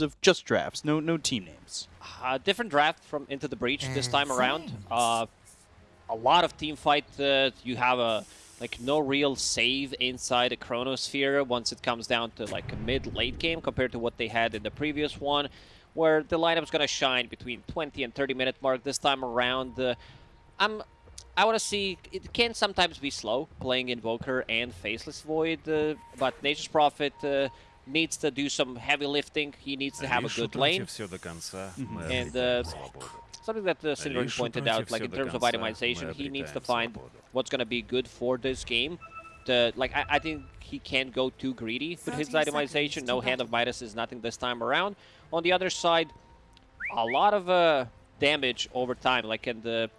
of just drafts, no no team names. Uh, different draft from Into the Breach this time around. Uh, a lot of team fight. Uh, you have a like no real save inside a Chronosphere once it comes down to like a mid-late game compared to what they had in the previous one, where the lineup's gonna shine between 20 and 30 minute mark this time around. Uh, I'm I want to see, it can sometimes be slow playing Invoker and Faceless Void, uh, but Nature's Prophet uh, needs to do some heavy lifting. He needs to have a good lane. And uh, something that uh, Syndrome pointed out, like in terms of itemization, he needs to find what's going to be good for this game. To, like I, I think he can't go too greedy with his itemization. No Hand of Midas is nothing this time around. On the other side, a lot of uh, damage over time, like in the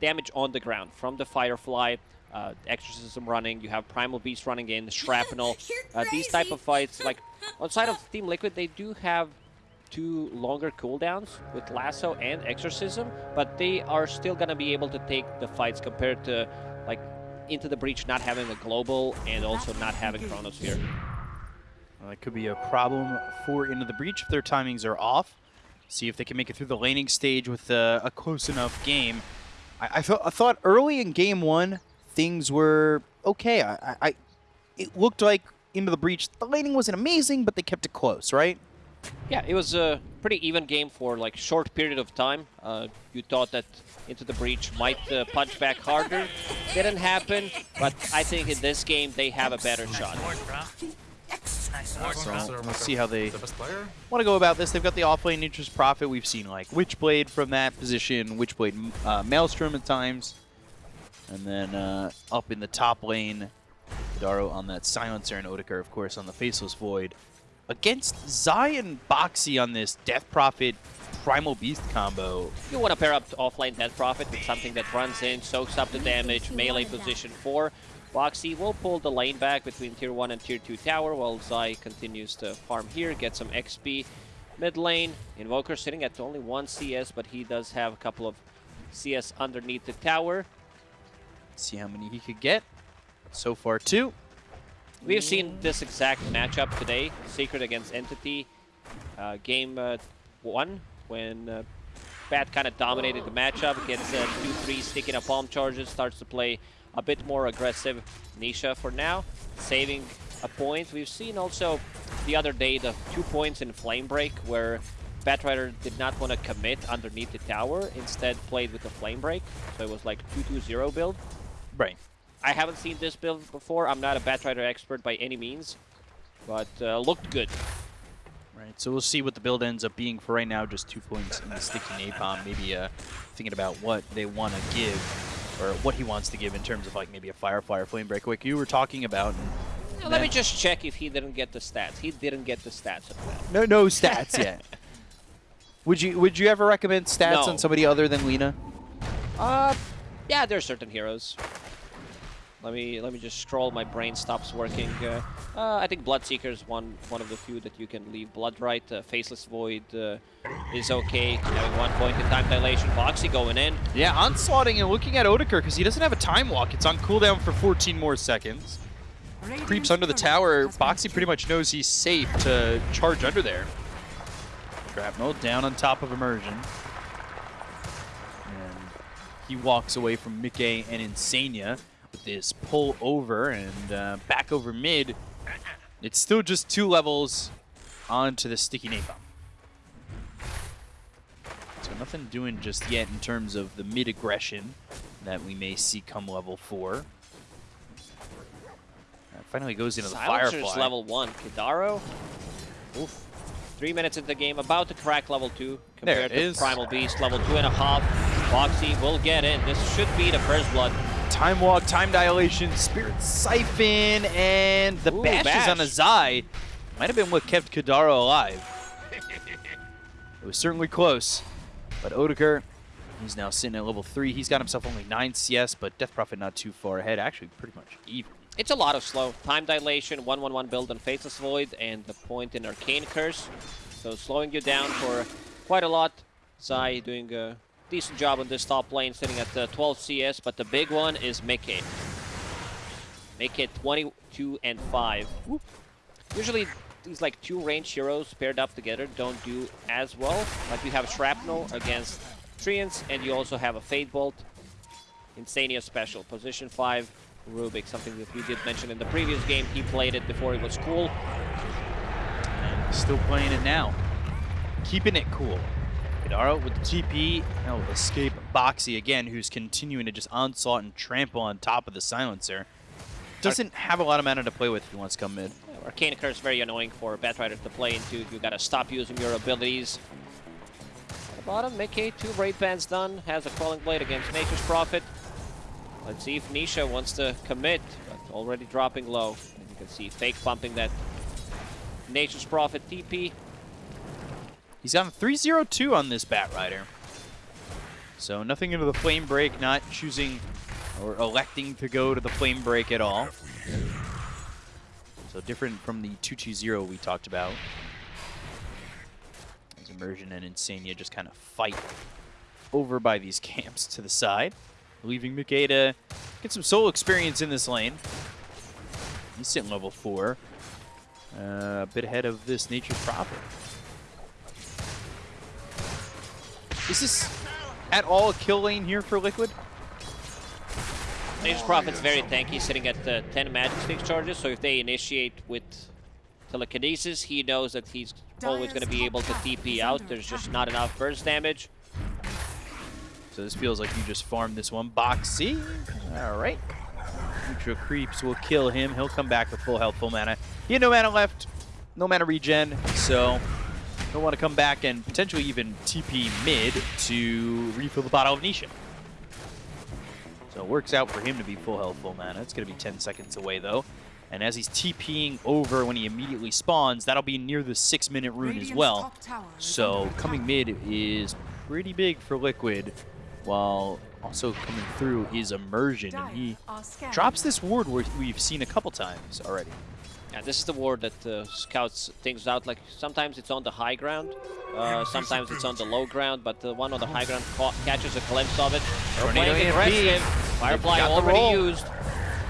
damage on the ground from the Firefly, uh, Exorcism running, you have Primal Beast running in, Shrapnel. Uh, these type of fights, like, outside of Team Liquid, they do have two longer cooldowns with Lasso and Exorcism, but they are still going to be able to take the fights compared to, like, Into the Breach not having a global and also not having Chronosphere. Well, that could be a problem for Into the Breach if their timings are off. See if they can make it through the laning stage with uh, a close enough game. I, I, th I thought early in game one, things were okay. I, I, it looked like into the breach. The laning wasn't amazing, but they kept it close, right? Yeah, it was a pretty even game for like short period of time. Uh, you thought that into the breach might uh, punch back harder. Didn't happen, but I think in this game they have a better shot. So we'll see how they want to go about this. They've got the offlane Nature's Prophet. We've seen like Witchblade from that position, Witchblade uh, Maelstrom at times. And then uh, up in the top lane, Daro on that Silencer and Otakar, of course, on the Faceless Void. Against Zion Boxi on this Death Prophet Primal Beast combo. You want to pair up offlane Death Prophet with something that runs in, soaks up the damage, melee position 4. Boxi will pull the lane back between tier 1 and tier 2 tower while Zai continues to farm here, get some XP. Mid lane, Invoker sitting at only 1 CS, but he does have a couple of CS underneath the tower. See how many he could get. So far, two. We've seen this exact matchup today, Secret against Entity. Uh, game uh, one, when uh, Bat kind of dominated the matchup, gets 2-3, uh, sticky napalm charges, starts to play a bit more aggressive Nisha for now, saving a point. We've seen also the other day the two points in Flame Break where Batrider did not want to commit underneath the tower, instead played with the Flame Break, so it was like 2-2-0 build. Right. I haven't seen this build before. I'm not a Batrider expert by any means, but uh, looked good. Right, so we'll see what the build ends up being for right now. Just two points in the sticky napalm. Maybe uh, thinking about what they want to give, or what he wants to give in terms of like maybe a Firefly or Flame Break, like you were talking about. Now, let me just check if he didn't get the stats. He didn't get the stats. No, no stats yet. Would you Would you ever recommend stats no. on somebody other than Lena? Uh, yeah, there are certain heroes. Let me let me just scroll. My brain stops working. Uh, uh, I think Bloodseeker is one one of the few that you can leave blood right. Uh, Faceless Void uh, is okay. Having one point in time dilation. Boxi going in. Yeah, onslaughting and looking at Otakar because he doesn't have a time walk. It's on cooldown for 14 more seconds. Creeps under the tower. Boxi pretty much knows he's safe to charge under there. Shrapnel down on top of Immersion. He walks away from Mickey and Insania with this pull over and uh, back over mid. It's still just two levels onto the sticky napalm. So nothing doing just yet in terms of the mid aggression that we may see come level four. That finally goes into Silencer's the Firefly. level one. Kidaro. Oof. Three minutes into the game, about to crack level two compared to is. Primal Beast. Level two and a half. Boxi will get in. This should be the first blood. Time Walk, Time Dilation, Spirit Siphon, and the Ooh, bashes bash. on a Zai. Might have been what kept Kidaro alive. it was certainly close. But Otakar, he's now sitting at level 3. He's got himself only 9 CS, but Death Prophet not too far ahead. Actually, pretty much even. It's a lot of slow. Time Dilation, 1-1-1 build on Faceless Void, and the point in Arcane Curse. So slowing you down for quite a lot. Zai doing a decent job on this top lane, sitting at uh, 12 CS, but the big one is Mickey. It 22 and 5. Whoop. Usually these like two range heroes paired up together don't do as well. Like you have Shrapnel against Treants, and you also have a Fade Bolt. Insania special, position 5, Rubik, something that we did mention in the previous game. He played it before it was cool. And still playing it now. Keeping it cool. Kidaro with the TP. Now will escape Boxi again, who's continuing to just onslaught and trample on top of the silencer. Doesn't have a lot of mana to play with if he wants to come mid. Arcane Curse is very annoying for Batrider to play into. You gotta stop using your abilities. At the bottom, Mickey, two Wraith Bands done, has a Quelling Blade against Nature's Prophet. Let's see if Nisha wants to commit, but already dropping low. And you can see Fake pumping that Nature's Prophet TP. He's on 3-0-2 on this Batrider. So nothing into the Flame Break, not choosing or electing to go to the Flame Break at all. So different from the 2-2-0 we talked about. As Immersion and Insania just kind of fight over by these camps to the side, leaving Mickey to get some soul experience in this lane. He's sitting level 4. Uh, a bit ahead of this Nature's Prophet. Is this at all a kill lane here for Liquid? Nature's Prophet's very tanky, sitting at uh, 10 magic stick charges, so if they initiate with telekinesis, he knows that he's always going to be able to TP out. There's just not enough burst damage. So this feels like you just farmed this one. Boxi. All right. Neutral creeps will kill him. He'll come back with full health, full mana. He had no mana left, no mana regen, so he'll want to come back and potentially even TP mid to refill the bottle of Nisha. So it works out for him to be full health, full mana. It's going to be 10 seconds away, though. And as he's TPing over when he immediately spawns, that'll be near the six-minute rune as well. So coming mid is pretty big for Liquid, while also coming through is Immersion. And he drops this ward we've seen a couple times already. Yeah, this is the ward that uh, scouts things out. Like sometimes it's on the high ground, uh, sometimes it's on the low ground, but the one on the high ground catches a glimpse of it. Tornado aggressive. Firefly already used.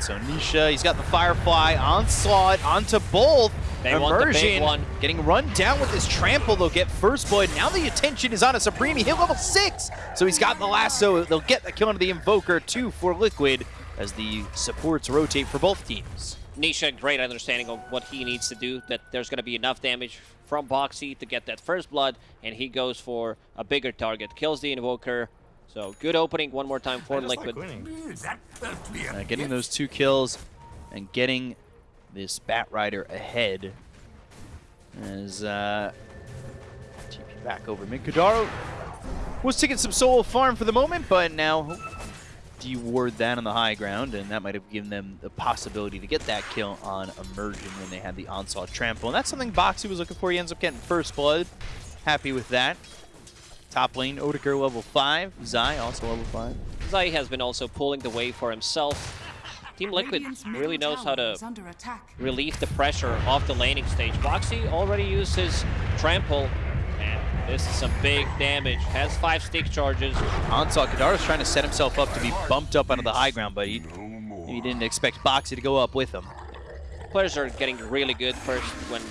So Nisha, he's got the Firefly onslaught onto both. They Immersion one. getting run down with his trample. They'll get first blood. Now the attention is on a Supreme. He hit level six, so he's got the lasso. They'll get the kill on the Invoker, two for Liquid, as the supports rotate for both teams. Nisha, great understanding of what he needs to do, that there's going to be enough damage from Boxi to get that first blood, and he goes for a bigger target. Kills the Invoker. So good opening one more time for Liquid. Like uh, getting those two kills and getting this Batrider ahead as uh, TP back over mid. Kidaro was taking some solo farm for the moment, but now deward that on the high ground, and that might have given them the possibility to get that kill on Immersion when they had the Onslaught Trample. And that's something Boxi was looking for. He ends up getting first blood. Happy with that. Top lane, Odeker level 5. Zai also level 5. Zai has been also pulling the way for himself. Team Liquid really knows how to relieve the pressure off the laning stage. Boxi already used his trample this is some big damage. Has five stick charges. Onslaught Kidaro's trying to set himself up to be bumped up onto the high ground, but he, he didn't expect Boxi to go up with him. Players are getting really good first when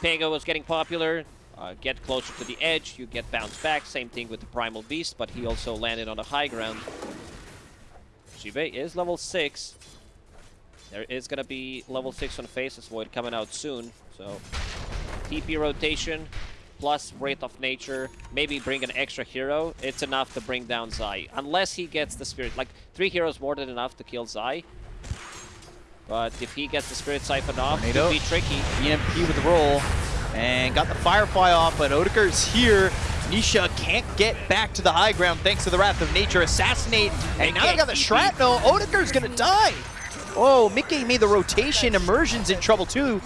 Pego was getting popular. Uh, get closer to the edge, you get bounced back. Same thing with the Primal Beast, but he also landed on the high ground. Jibe is level 6. There is going to be level 6 on Faceless Void coming out soon, so TP rotation, plus Wrath of Nature, maybe bring an extra hero, it's enough to bring down Zai. Unless he gets the Spirit. Like, three heroes more than enough to kill Zai. But if he gets the Spirit Siphon off, it'll be tricky. EMP with the roll. And got the Firefly off, but Odeker's here. Nisha can't get back to the high ground thanks to the Wrath of Nature. Assassinate. And now they got the Shrapnel. Odeker's going to die. Oh, Mickey made the rotation. Immersion's in trouble too.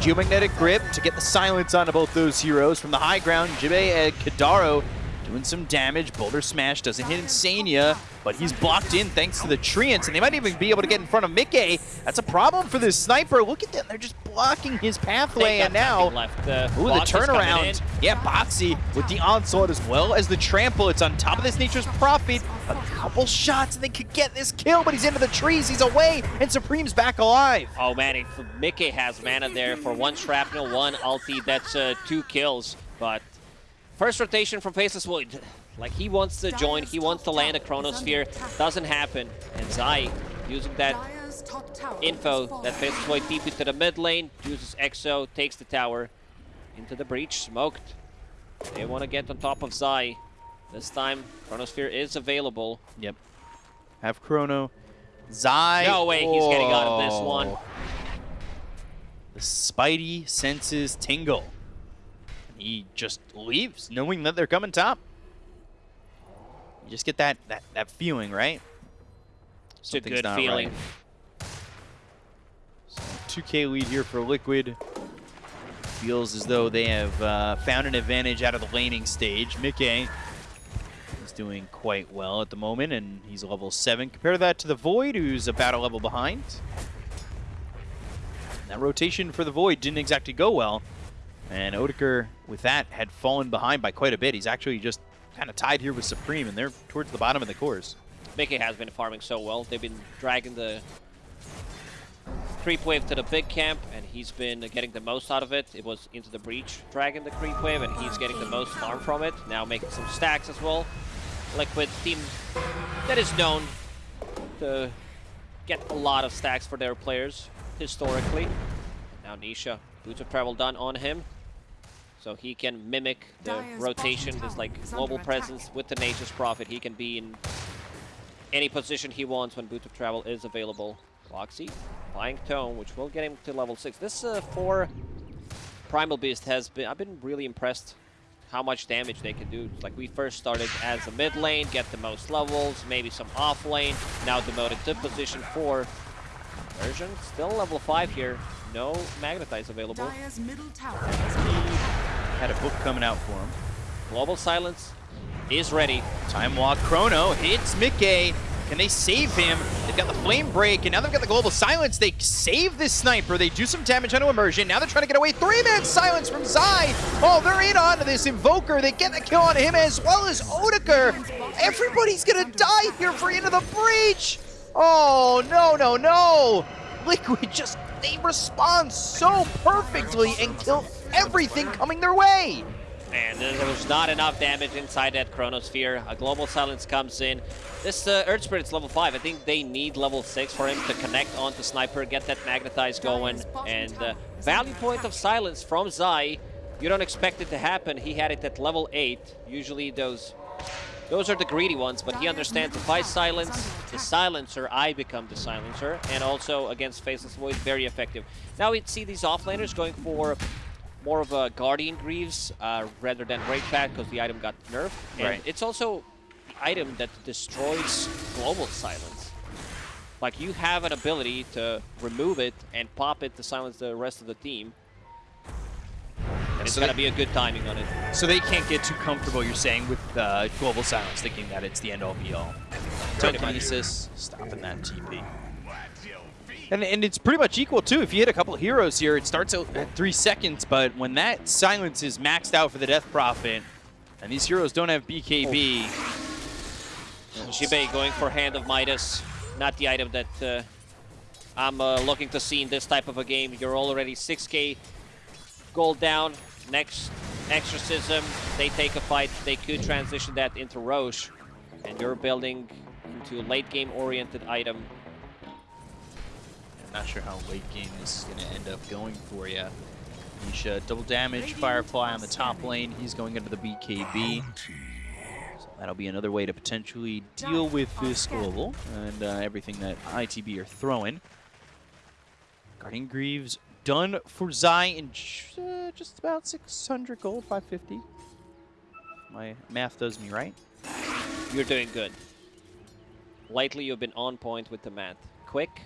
Geomagnetic Grip to get the silence onto both those heroes. From the high ground, Jibe and Kidaro doing some damage. Boulder Smash doesn't hit Insania, but he's blocked in thanks to the Treants, and they might even be able to get in front of Mickey. That's a problem for this sniper. Look at them. They're just blocking his pathway, and now... Left. Uh, Ooh, the turnaround. Yeah, Boxi with the onslaught as well as the trample. It's on top of this Nature's Prophet. A couple shots, and they could get this kill, but he's into the trees. He's away, and Supreme's back alive. Oh, man. If Mickey has mana there for one shrapnel, one ulti. That's uh, two kills, but First rotation from Faceless Void. Like, he wants to join, he wants to land a Chronosphere. Doesn't happen. And Zai, using that info that Faceless Void deep into the mid lane, uses Exo, takes the tower into the breach, smoked. They want to get on top of Zai. This time, Chronosphere is available. Yep. Have Chrono. Zai. No way, he's getting out of this one. The Spidey senses tingle he just leaves, knowing that they're coming top. You just get that that, that feeling, right? It's a good feeling. Right. So 2K lead here for Liquid. Feels as though they have uh, found an advantage out of the laning stage. Mickey is doing quite well at the moment, and he's level 7. Compare that to the Void, who's about a level behind. That rotation for the Void didn't exactly go well. And Odeker, with that, had fallen behind by quite a bit. He's actually just kind of tied here with Supreme, and they're towards the bottom of the course. Mickey has been farming so well. They've been dragging the creep wave to the big camp, and he's been getting the most out of it. It was into the breach, dragging the creep wave, and he's getting the most farm from it. Now making some stacks as well. Liquid team that is known to get a lot of stacks for their players, historically. Now Nisha, boots of travel done on him. So he can mimic the Dyer's rotation, this like global presence with the Nature's Prophet. He can be in any position he wants when Boot of Travel is available. Boxi buying Tome, which will get him to level 6. This uh, 4 Primal Beast has been, I've been really impressed how much damage they can do. Like we first started as a mid lane, get the most levels, maybe some off lane, now demoted to position 4. Version still level 5 here. No Magnetize available. Had a book coming out for him. Global Silence is ready. Time Walk Chrono hits Mickey. Can they save him? They've got the Flame Break, and now they've got the Global Silence. They save this Sniper. They do some damage onto Immersion. Now they're trying to get away. Three-man Silence from Zai. Oh, they're in onto this Invoker. They get the kill on him as well as Odeker. Everybody's going to die here for Into the Breach. Oh, no, no, no. Liquid just, they respond so perfectly and kill everything coming their way. And there was not enough damage inside that Chronosphere. A Global Silence comes in. This uh, Earth Spirit's level 5. I think they need level 6 for him to connect onto Sniper, get that Magnetize going. And uh, Value Point of Silence from Zai. You don't expect it to happen. He had it at level 8. Usually those those are the greedy ones, but he understands if I silence the silencer, I become the silencer. And also against Faceless Void, very effective. Now we see these offlaners going for more of a Guardian Greaves uh, rather than Pack because the item got nerfed. And right. it's also the item that destroys Global Silence. Like, you have an ability to remove it and pop it to silence the rest of the team. And it's so going to be a good timing on it. So they can't get too comfortable, you're saying, with uh, Global Silence, thinking that it's the end-all be-all. Telekinesis, stopping that TP. And, and it's pretty much equal, too. If you hit a couple heroes here, it starts out at three seconds, but when that silence is maxed out for the Death Prophet, and these heroes don't have BKB... Oh. going for Hand of Midas, not the item that uh, I'm uh, looking to see in this type of a game. You're already 6k gold down. Next Exorcism, they take a fight. They could transition that into Rosh, and you're building into a late game oriented item not sure how late game this is going to end up going for you. Nisha, double damage, Firefly on the top lane. He's going into the BKB. So that'll be another way to potentially deal with this global and uh, everything that ITB are throwing. Guardian Greaves done for Zai in uh, just about 600 gold, 550. My math does me right. You're doing good. Lately, you've been on point with the math. Quick,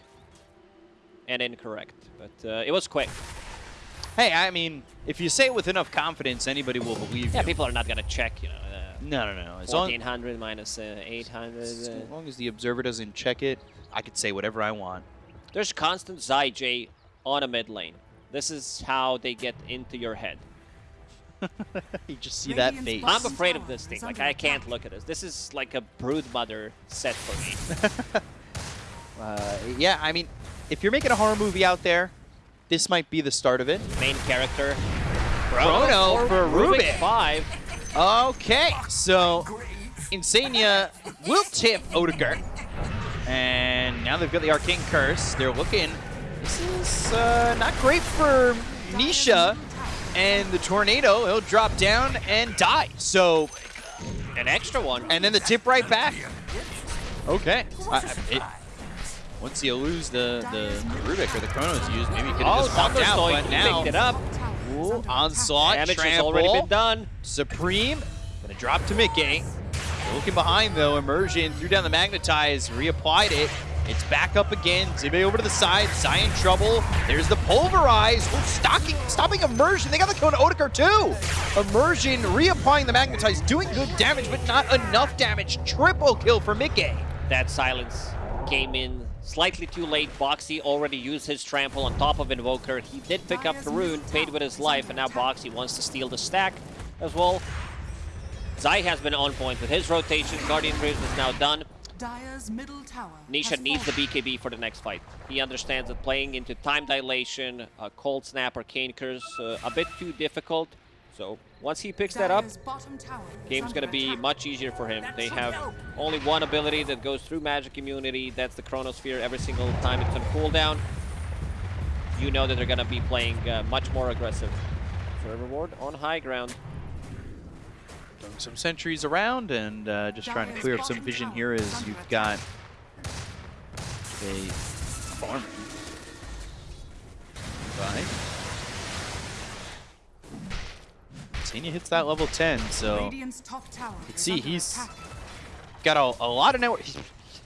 and incorrect. But uh, it was quick. Hey, I mean, if you say it with enough confidence, anybody will believe Yeah, you. people are not gonna check, you know. Uh, No, no, no. As long, 1400 minus uh, 800. as Uh, long as the observer doesn't check it, I could say whatever I want. there's constant Zai J on a mid lane. This is how they get into your head. you just see that face. I'm afraid of this thing. Like, I can't attack. look at this. This is like a brood mother set for me. Uh, yeah, I mean, if you're making a horror movie out there, this might be the start of it. Main character. Chrono for Rubik. 5. Okay, so Insania will tip Odegaard. And now they've got the Arcane Curse. They're looking. This is uh, not great for Nisha. And the Tornado, he'll drop down and die. So, An extra one. and then the tip right back. Okay. It- once you lose the, the Rubik or the Chronos used, maybe you could have Oh, just walked out. But now, picked it up. Ooh, onslaught, Damage has trample. already been done. Supreme, gonna drop to Mickey. Looking behind though, Immersion threw down the Magnetize, reapplied it. It's back up again. Zibe over to the side. Zai in trouble. There's the Pulverize. Oh, stocking, stopping Immersion. They got the kill on Odegaard too. Immersion reapplying the Magnetize, doing good damage, but not enough damage. Triple kill for Mickey. That silence came in slightly too late. Boxi already used his trample on top of Invoker. He did pick up the rune, paid with his life, and now Boxi wants to steal the stack as well. Zai has been on point with his rotation. Guardian Greaves is now done. Dire's middle tower. Nisha needs the. BKB for the next fight. He understands that playing into time dilation, uh, cold snap, arcane curse, uh, a bit too difficult. So once he picks that up, Dire's bottom tower is game's gonna be much easier for him. They have only one ability that goes through magic immunity. That's the Chronosphere every single time it's on cooldown. You know that they're gonna be playing uh, much more aggressive. Forever Ward on high ground. Throwing some sentries around and uh, just trying to clear up some vision here as you've got a farmer. Right. Senia hits that level 10, so Radiant's top tower Let's is see, he's got a, a lot of network. He's,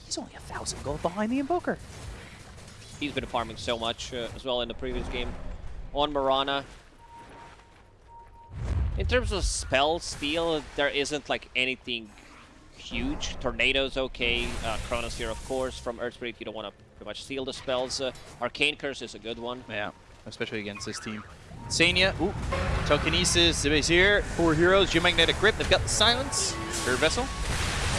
he's only a thousand gold behind the Invoker. He's been farming so much uh, as well in the previous game. On Marana. In terms of spell steal, there isn't like anything huge. Tornado's okay. Uh, Chronosphere, of course. From Earth Spirit, you don't want to pretty much steal the spells. Uh, Arcane Curse is a good one. Yeah, especially against this team. Senia, ooh, telekinesis, here. Four heroes, Geomagnetic Grip, they've got the silence. Third vessel.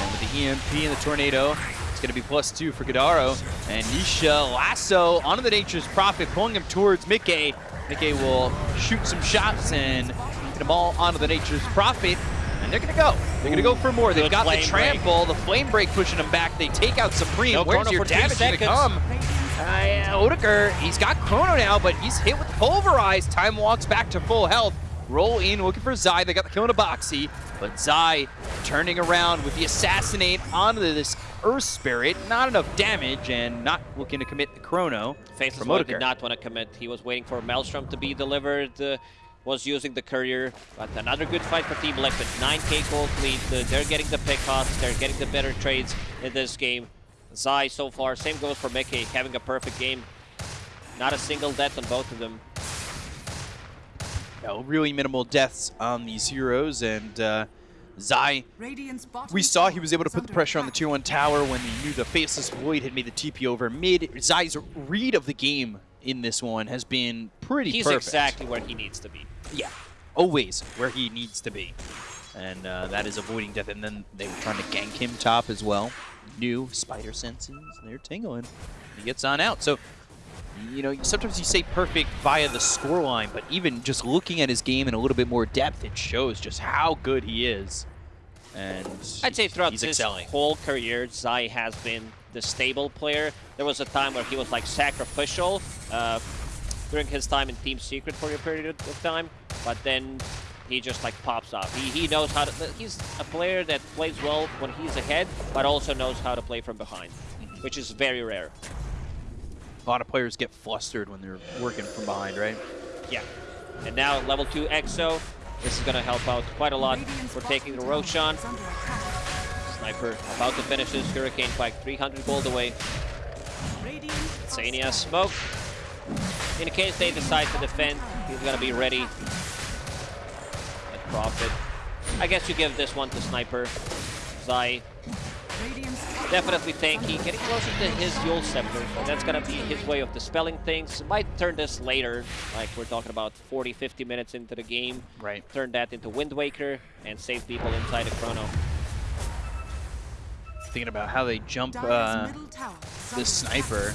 And with the EMP and the tornado, it's going to be plus two for Kidaro. And Nisha lasso onto the Nature's Prophet, pulling him towards Mickey. Mickey will shoot some shots and get them all onto the Nature's Prophet. And they're going to go. They're going to go for more. They've got the flame break. trample, the flame break pushing them back. They take out Supreme. No Where's your damage going to come? Uh, Odegaard, he's got Chrono now, but he's hit with Pulverize. Time walks back to full health. Roll in, looking for Zai. They got the kill on a Boxi, but Zai turning around with the Assassinate onto this Earth Spirit. Not enough damage and not looking to commit the Chrono Faceless from did not want to commit. He was waiting for Maelstrom to be delivered. Uh, was using the courier, but another good fight for Team Liquid. 9k gold lead. They're getting the pickoffs. They're getting the better trades in this game. Zai so far, same goes for Mickey, having a perfect game. Not a single death on both of them. No, really minimal deaths on these heroes, and uh, Zai We saw he was able to put the pressure on the tier 1 tower when he knew the Faceless Void had made the TP over mid. Zai's read of the game in this one has been pretty He's perfect. exactly where he needs to be. Yeah, always where he needs to be. And uh, that is avoiding death. And then they were trying to gank him top as well. New spider senses, they're tingling. He gets on out. So, you know, sometimes you say perfect via the scoreline, but even just looking at his game in a little bit more depth, it shows just how good he is. And I'd say throughout his excelling. whole career, Zai has been the stable player. There was a time where he was like sacrificial uh, during his time in Team Secret for a period of time, but then he just like pops off. He, he knows how to. He's a player that plays well when he's ahead, but also knows how to play from behind, which is very rare. A lot of players get flustered when they're working from behind, right? Yeah. And now level 2 Exo. This is going to help out quite a lot We're taking the Roshan. is under attack. Sniper about to finish his Hurricane Pike, 300 gold away. Sania smoke. In case they decide to defend, He's gonna be ready. At Prophet. I guess you give this one to Sniper. Zai. Definitely tower is tanky. Getting closer to his Eul's Scepter. So that's gonna be his way of dispelling things. Might turn this later. Like we're talking about 40, 50 minutes into the game. Right. Turn that into Wind Waker and save people inside the Chrono. Thinking about how they jump Dire's uh, middle tower is the sniper.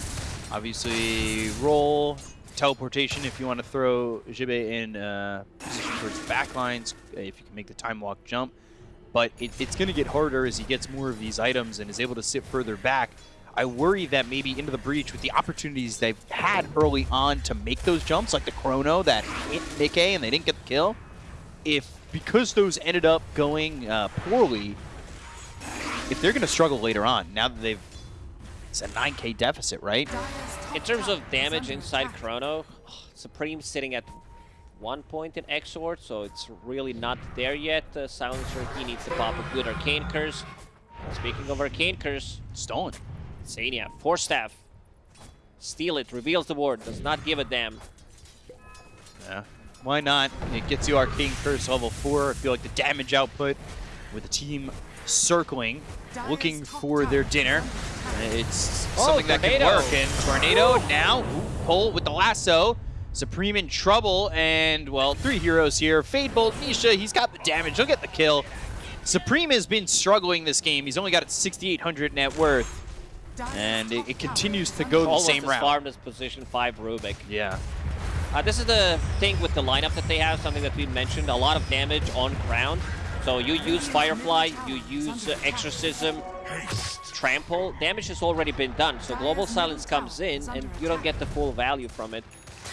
Obviously, roll, teleportation if you want to throw Jibe in uh, position towards the back lines, uh, if you can make the time walk jump. But it, it's going to get harder as he gets more of these items and is able to sit further back. I worry that maybe into the breach with the opportunities they've had early on to make those jumps, like the chrono that hit Nikkei and they didn't get the kill. If because those ended up going uh, poorly, if they're going to struggle later on, now that they've it's a 9k deficit, right? In terms of damage inside. Chrono, Supreme sitting at one point in Exort, so it's really not there yet. Uh, Silencer, he needs to pop a good Arcane Curse. Speaking of Arcane Curse, Stolen. Sania, Force Staff. Steal it, reveals the ward, does not give a damn. Yeah. Why not? It gets you Arcane Curse level 4. I feel like the damage output with the team circling, looking for their dinner. It's Oh, something that can Tornado. work. And Tornado now, ooh, pull with the lasso. Supreme in trouble, and, well, three heroes here. Fade Bolt, Nisha, he's got the damage. He'll get the kill. Supreme has been struggling this game. He's only got 6,800 net worth, and it, it continues to go the same route. farmed as position 5 Rubik. Yeah. Uh, this is the thing with the lineup that they have, something that we mentioned, a lot of damage on ground. So you use Firefly, you use uh, Exorcism, Trample, damage has already been done. So Global Silence comes in and you don't get the full value from it.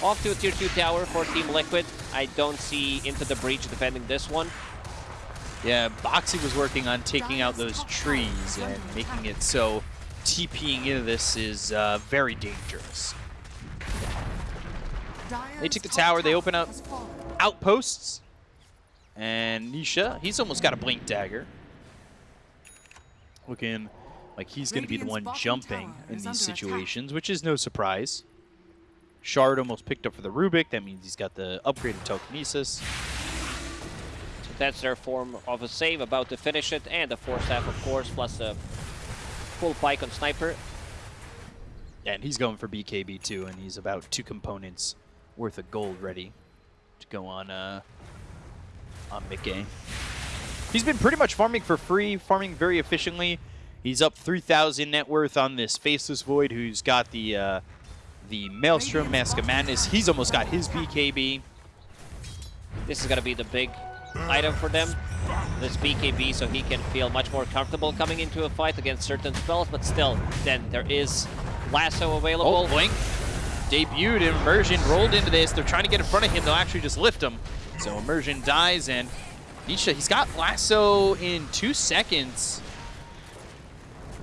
Off to a tier 2 tower for Team Liquid. I don't see Into the Breach defending this one. Yeah, Boxi was working on taking out those trees and making it so TPing into this is uh, very dangerous. They took the tower, they open up outposts, and Nisha, he's almost got a blink dagger. Looking like he's going to be the one jumping in these situations, which is no surprise. Shard almost picked up for the Rubik. That means he's got the upgraded telekinesis. So that's their form of a save, about to finish it. And the Force Staff, of course, plus a full pike on Sniper. And he's going for BKB too, and he's about two components worth of gold ready to go on uh, on Mickey. He's been pretty much farming for free, farming very efficiently. He's up 3,000 net worth on this Faceless Void, who's got the uh, the Maelstrom Mask of Madness. He's almost got his BKB. This is going to be the big item for them. This BKB, so he can feel much more comfortable coming into a fight against certain spells, but still, then there is Lasso available. Oh, Blink debuted, Immersion rolled into this. They're trying to get in front of him. They'll actually just lift him. So Immersion dies, and Nisha, he's got Lasso in two seconds.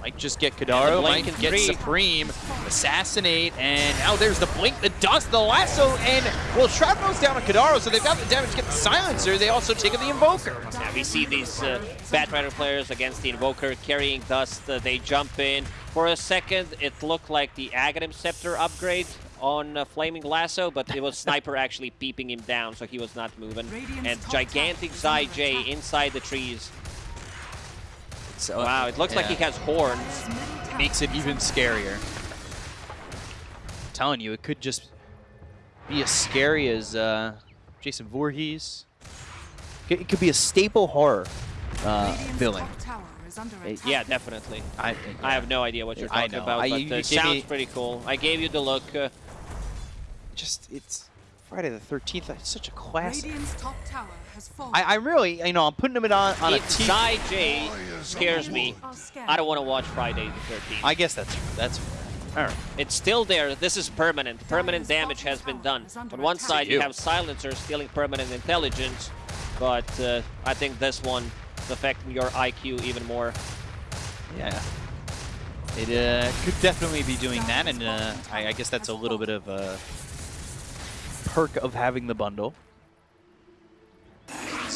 Might just get Kidaro, Blink might in get. Supreme, Assassinate, and now there's the Blink, the Dust, the Lasso, and, well, Shroud goes down on Kidaro, so they've got the damage to get the Silencer. They also take the Invoker. Yeah, we see these uh, Batrider players against the Invoker carrying dust. Uh, they jump in. For a second, it looked like the Aghanim Scepter upgrade on uh, Flaming Lasso, but it was Sniper actually peeping him down, so he was not moving. Radiant's And gigantic tower Zai J inside the trees. So, Wow, it looks like he has horns. Dire's middle tower makes it even under scarier. telling you, it could just be as scary as uh, Jason Voorhees. It it could be a staple horror uh, villain. top tower is under attack. Yeah, definitely. I, I have no idea what you're talking know. about, I- but it uh, sounds me- pretty cool. I gave you the look. Uh, just it's Friday the 13th. It's such a classic. Radiant's top tower has fallen. I, I really, you know, I'm putting him on on a if team. Zai J scares me, I don't want to watch Friday the 13th. I guess that's that's. All right. It's still there. This is permanent. Permanent damage has been done. On one side, you have Silencer stealing permanent intelligence, but uh, I think this one is affecting your IQ even more. Yeah. It uh, could definitely be doing that, and uh, I, I guess that's a little bit of a perk of having the bundle.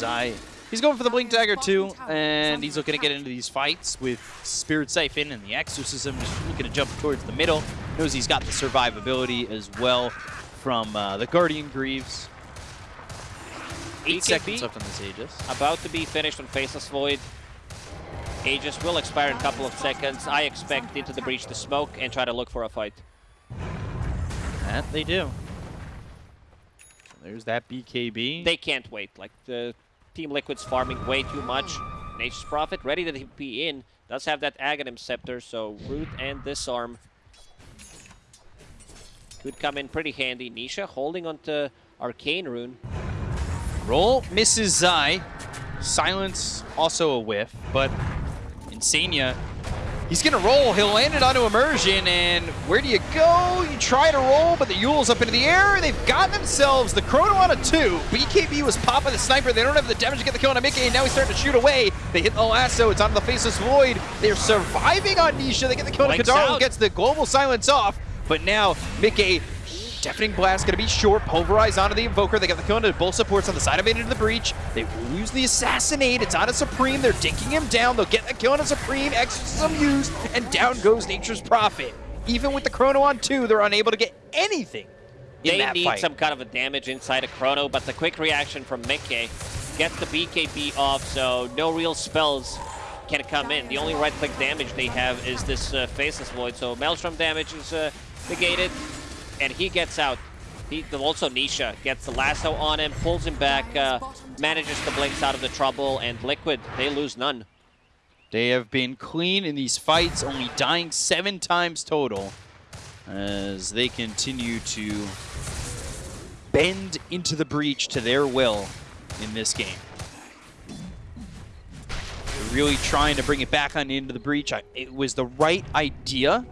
Zai, he's going for the Blink Dagger too, and he's looking to get into these fights with Spirit Siphon and the Exorcism, just looking to jump towards the middle. Knows he's got the survivability as well from uh, the Guardian Greaves. Eight seconds left on this Aegis. about to be finished on Faceless Void. Aegis will expire in a couple of seconds. I expect Into the Breach to smoke and try to look for a fight. That they do. There's that BKB. They can't wait. Like, the Team Liquid's farming way too much. Nature's Prophet ready to be in. Does have that Aghanim Scepter, so Root and Disarm could come in pretty handy. Nisha holding onto Arcane Rune. Roll misses Zai. Silence also a whiff, but Insania, he's gonna roll. He'll land it onto Immersion, and where do you go? You try to roll, but the Eul's up into the air. They've got themselves the Chrono on a two. BKB was popping the sniper. They don't have the damage to get the kill on Mickey, and now he's starting to shoot away. They hit the lasso. It's onto the Faceless Void. They're surviving on Nisha. They get the kill on Kidaro, gets the global silence off, but now Mickey Deafening Blast going to be short. Pulverize onto the Invoker. They got the kill into both supports on the side of it into the breach. They lose the Assassinate. It's on a Supreme. They're dinking him down. They'll get the kill on a Supreme. Exorcism used. And down goes Nature's Prophet. Even with the Chrono on two, they're unable to get anything in They that need fight. some kind of a damage inside of Chrono, but the quick reaction from Mickey gets the BKB off, so no real spells can come in. The only right-click damage they have is this uh, Faceless Void, so Maelstrom damage is uh, negated, and he gets out. He, also, Nisha gets the lasso on him, pulls him back, uh, manages to blinks out of the trouble, and Liquid, they lose none. They have been clean in these fights, only dying seven times total as they continue to bend into the breach to their will in this game. They're really trying to bring it back on into the breach. I, it was the right idea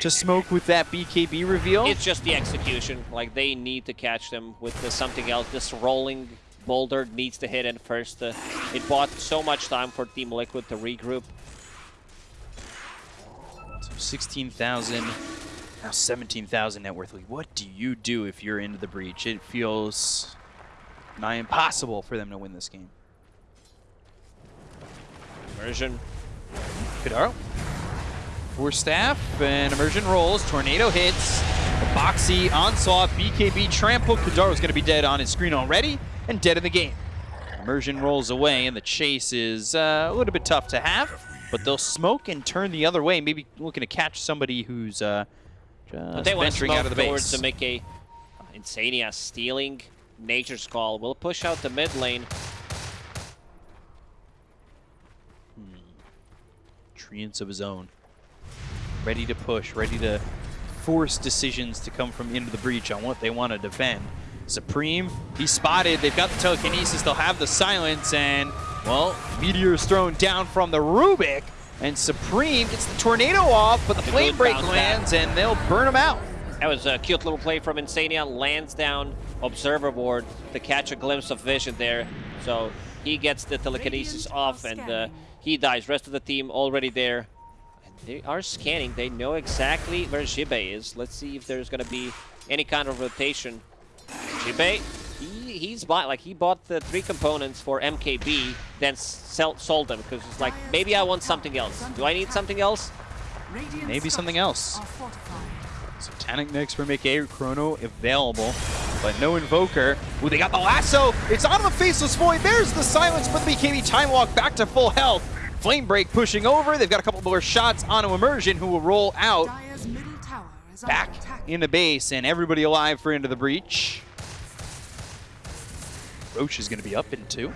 to smoke with that BKB reveal. It's just the execution. Like, they need to catch them with the something else. This rolling boulder needs to hit in first. Uh, it bought so much time for Team Liquid to regroup. So 16,000, now 17,000 net worth. What do you do if you're into the breach? It feels nigh impossible for them to win this game. Immersion. Kidaro. For staff, and immersion rolls. Tornado hits. Boxi, onslaught, BKB, trample. Kidaro's going to be dead on his screen already and dead in the game. Immersion rolls away, and the chase is uh, a little bit tough to have, but they'll smoke and turn the other way, maybe looking to catch somebody who's uh, just they venturing out of the base. to make a uh, Insania stealing Nature's Call. Will push out the mid lane. treants of his own. Ready to push, ready to force decisions to come from into the breach on what they want to defend. Supreme, he's spotted. They've got the telekinesis. They'll have the silence, and, well, Meteor's thrown down from the Rubik, and Supreme gets the tornado off, but the A good flame break bounce back. lands, and they'll burn him out. That was a cute little play from Insania. Lands down Observer Ward to catch a glimpse of vision there. So he gets the telekinesis Radiant off and uh, he dies. Rest of the team already there. They are scanning. They know exactly where Jibe is. Let's see if there's going to be any kind of rotation. Jibe, he, he's bought like he bought the three components for MKB, then sell, sold them because it's like maybe I want something else. Do I need something else? Maybe something else. Satanic Mix for Mickey, Chrono available, but no Invoker. Ooh, they got the lasso. It's on the Faceless Void. There's the silence, but the BKB Time Walk back to full health. Flame Break pushing over. They've got a couple more shots onto Immersion, who will roll out Dire's middle tower is back under in the base, and everybody alive for Into the Breach. Rosh is going to be up in two.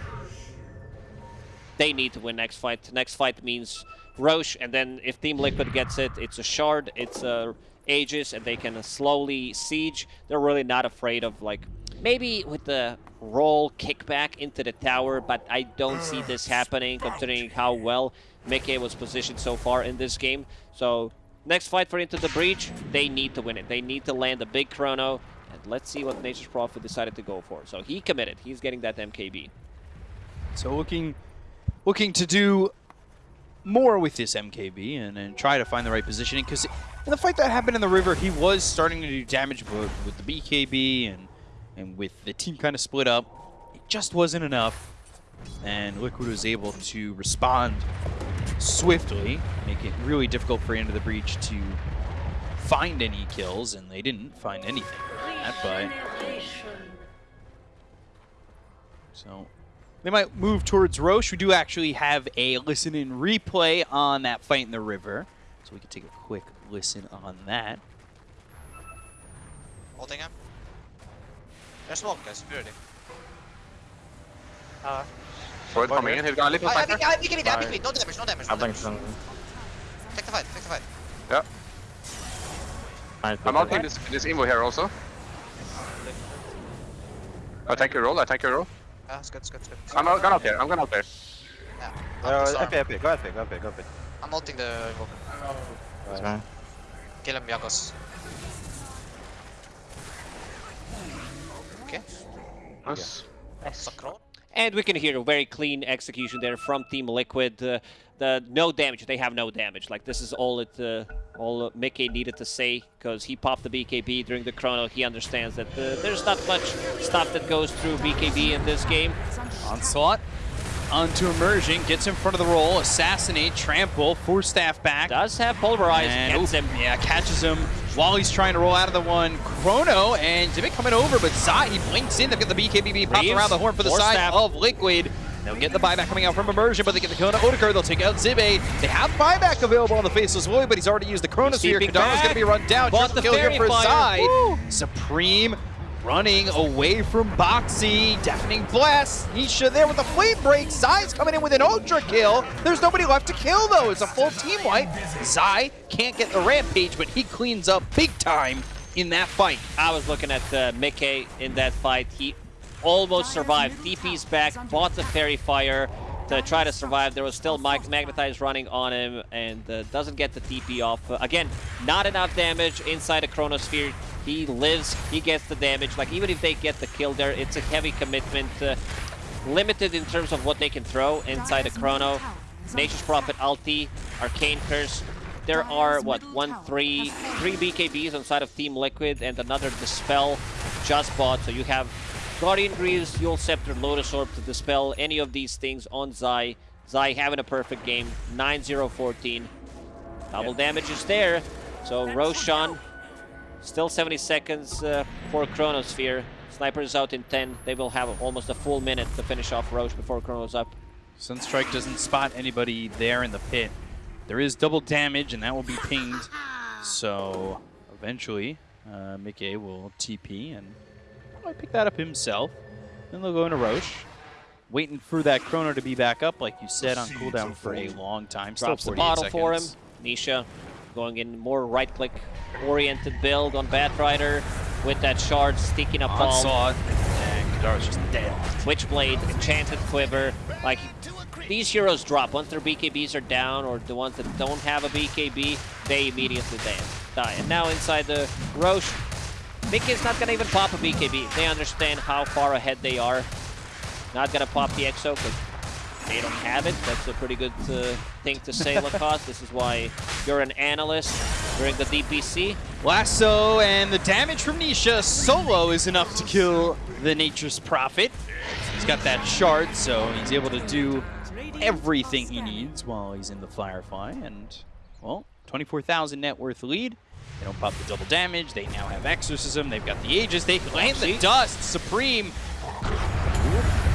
they need to win next fight. Next fight means Rosh, and then if Team Liquid gets it, it's a shard, it's a Aegis, and they can slowly siege. They're really not afraid of like maybe with the roll kickback into the tower, but I don't see ah, this happening considering how well Mickey was positioned so far in this game. So next fight for Into the Breach, they need to win it. They need to land a big chrono. And let's see what Nature's Prophet decided to go for. So he committed. He's getting that MKB. So looking, looking to do more with this MKB and, and try to find the right positioning because in the fight that happened in the river, he was starting to do damage but with the BKB and and with the team kind of split up. It just wasn't enough, and Liquid was able to respond swiftly, make it really difficult for Into the Breach to find any kills, and they didn't find anything that, but So they might move towards Rosh. We do actually have a listen in replay on that fight in the river. So we can take a quick listen on that. Holding him. There's smoke, guys. Be ready. Uh, Void coming in. He's gonna leave his I, I, sniper. I, I, I, I, I, no damage, no damage, no I think damage. so. Take the fight, take the fight. Yeah. Nice. I'm ulting this this Invo here also. I take your roll. I take your roll. Yeah, it's good, it's good, it's good. I'm out, gone out there. I'm gone out there. Yeah. Uh, I'm, sorry. FP, FP, go FP, go FP, go FP. I'm ulting the invoker. Okay. Kill him, Yakos. Okay. Nice. Sakron. And we can hear a very clean execution there from Team Liquid. Uh, the no damage. They have no damage. Like this is all it, uh, all uh, Mickey needed to say because he popped the BKB during the chrono. He understands that uh, there's not much stuff that goes through BKB in this game. Onslaught onto Immersion, gets in front of the roll, assassinate, trample, force staff back. Does have pulverize. And Gets him. yeah, catches him while he's trying to roll out of the one. Chrono and Zibit coming over, but Zai, he blinks in. They've got the BKBB popped around the horn for the side staff. of Liquid. They'll get the buyback coming out from Immersion, but they get the Kona Odeker. They'll take out Zibe. They have buyback available on the Faceless Void, but he's already used the Chronosphere. keeping Kidaro's going to be run down. Triple the kill here for. Zai. Supreme running away from Boxi. Deafening Blast. Nisha there with the Flame Break. Zai's coming in with an Ultra kill. There's nobody left to kill, though. It's a full team wipe. Zai can't get the Rampage, but he cleans up big time in that fight. I was looking at uh, Mickey in that fight. He almost survived. DP's back, bought the Faerie Fire to try to survive. There was still Mag Magnetize running on him and uh, doesn't get the TP off. Uh, again, not enough damage inside the Chronosphere. He lives, he gets the damage. Like, even if they get the kill there, it's a heavy commitment. Uh, limited in terms of what they can throw inside the Chrono. Nature's Prophet, Ulti, Arcane Curse. There are, what, one, three, three BKBs inside of Team Liquid and another Dispel just bought. So you have Guardian Greaves, Eul's Scepter, Lotus Orb to dispel any of these things on Zai. Zai having a perfect game, 9-0-14. Double damage is there. So Roshan, still 70 seconds uh, for Chronosphere. Sniper is out in 10. They will have almost a full minute to finish off Rosh before Chrono's up. Sunstrike doesn't spot anybody there in the pit. There is double damage, and that will be pinged. So eventually, uh, Mickey will TP and might pick that up himself. Then they'll go into Rosh. Waiting for that Chrono to be back up, like you said, on cooldown for a long time. Still Drops the 48 bottle for him. Nisha going in more right-click oriented build on Batrider with that shard sticky napalm. Onslaught. And Kidaro's just dead. Switchblade, Enchanted Quiver. Like, these heroes drop. Once their BKBs are down, or the ones that don't have a BKB, they immediately die. die. And now inside the Rosh, Mickey's not gonna even pop a BKB. They understand how far ahead they are. Not gonna pop the EXO because they don't have it. That's a pretty good uh, thing to say, Lacoste. This is why you're an analyst during the DPC. Lasso and the damage from Nisha solo is enough to kill the Nature's Prophet. He's got that shard, so he's able to do everything he needs while he's in the Firefly. And, well, 24,000 net worth lead. They don't pop the double damage. They now have Exorcism. They've got the Aegis. They land the Dust. Supreme.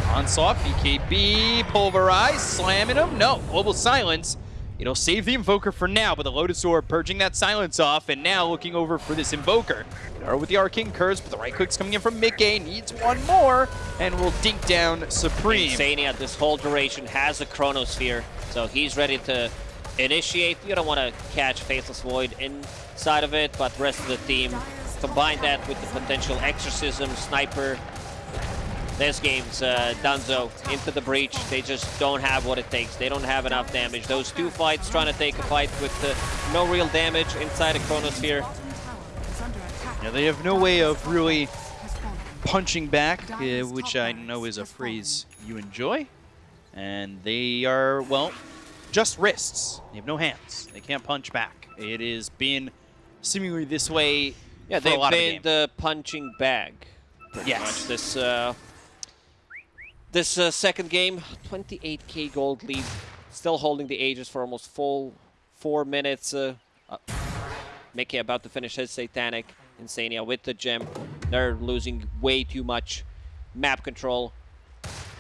Onslaught, BKB, Pulverize, slamming him. No, Global Silence. It'll save the Invoker for now, but the Lotus Orb purging that silence off, and now looking over for this Invoker. Or with the Arcane Curse, but the right click's coming in from Mickey, needs one more, and will dink down Supreme. Insania, this whole duration, has a Chronosphere, so he's ready to initiate. You don't want to catch Faceless Void inside of it, but the rest of the team, combine that with the potential Exorcism, Sniper. This game's uh, Dunzo into the breach. They just don't have what it takes. They don't have enough damage. Those two fights, trying to take a fight with uh, no real damage inside a Chronosphere. Yeah, they have no way of really punching back, uh, which I know is a phrase you enjoy. And they are, well, just wrists. They have no hands. They can't punch back. It has been seemingly this way Yeah, they've lot of the been the punching bag. Pretty Yes. much. This uh, this uh, second game, 28k gold lead, still holding the Aegis for almost full four minutes. Uh, uh, Mickey about to finish his Satanic Insania with the gem. They're losing way too much map control.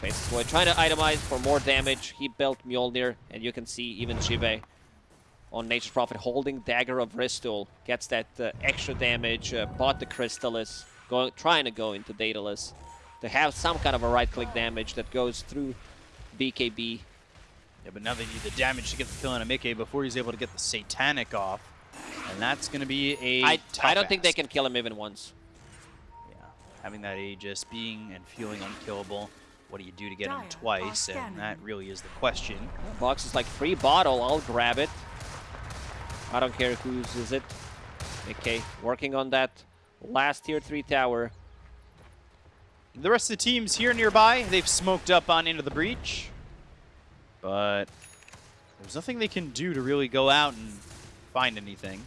Void trying to itemize for more damage. He built Mjolnir, and you can see even Jibe on Nature's Prophet holding Dagger of Ristul. Gets that uh, extra damage, uh, bought the Crystalys, going, trying to go into Daedalus to have some kind of a right-click damage that goes through BKB. Yeah, but now they need the damage to get the kill on Amike before he's able to get the Satanic off. And that's going to be a I, tough I don't think they can kill him even once. Yeah, having that Aegis, being and feeling unkillable. What do you do to get him Dire are twice? And scanning. that really is the question. Box is like free bottle. I'll grab it. I don't care whose is it. Okay, working on that last tier three tower. The rest of the teams here nearby, they've smoked up on into the breach. But there's nothing they can do to really go out and find anything.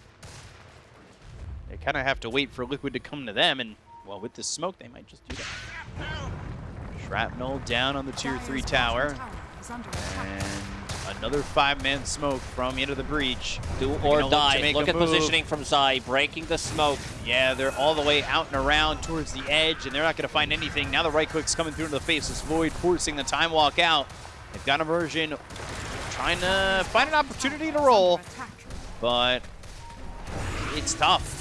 They kind of have to wait for Liquid to come to them, and, well, with this smoke, they might just do that. Shrapnel down on the tier 3 tower. is under attack. And another five-man smoke from into the breach. Do or die. Look at move. positioning from Zai, breaking the smoke. Yeah, they're all the way out and around towards the edge, and they're not going to find anything. Now the right click's coming through into the faceless void, forcing the time walk out. They've got immersion, trying to find an opportunity to roll, but it's tough.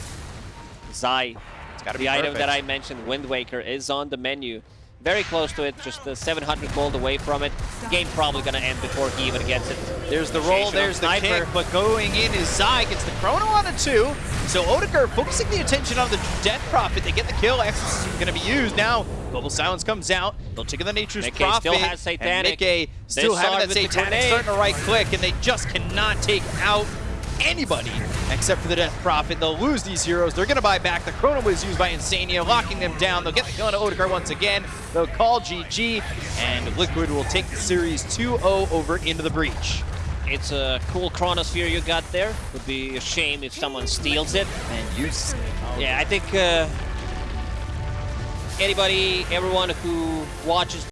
Zai, It's got to the item that I mentioned, Wind Waker, is on the menu. Very close to it, just uh, 700 gold away from it. Game probably gonna end before he even gets it. There's the roll, there's the kick, but going in is Zai, gets the chrono on a two. So Odegaard focusing the attention on the Death Prophet. They get the kill, Exorcism going to be used now. Global Silence comes out. They'll take the Nature's Mickey Prophet. still has Satanic. And still having that the Satanic starting to right click, and they just cannot take out anybody except for the Death Prophet. They'll lose these heroes. They're going to buy back. The Chrono was used by Insania, locking them down. They'll get the kill on Odegaard once again. They'll call GG, and Liquid will take the series 2-0 over into the breach. It's a cool chronosphere you got there. Would be a shame if someone steals it. And use Yeah, I think uh, anybody, everyone who watches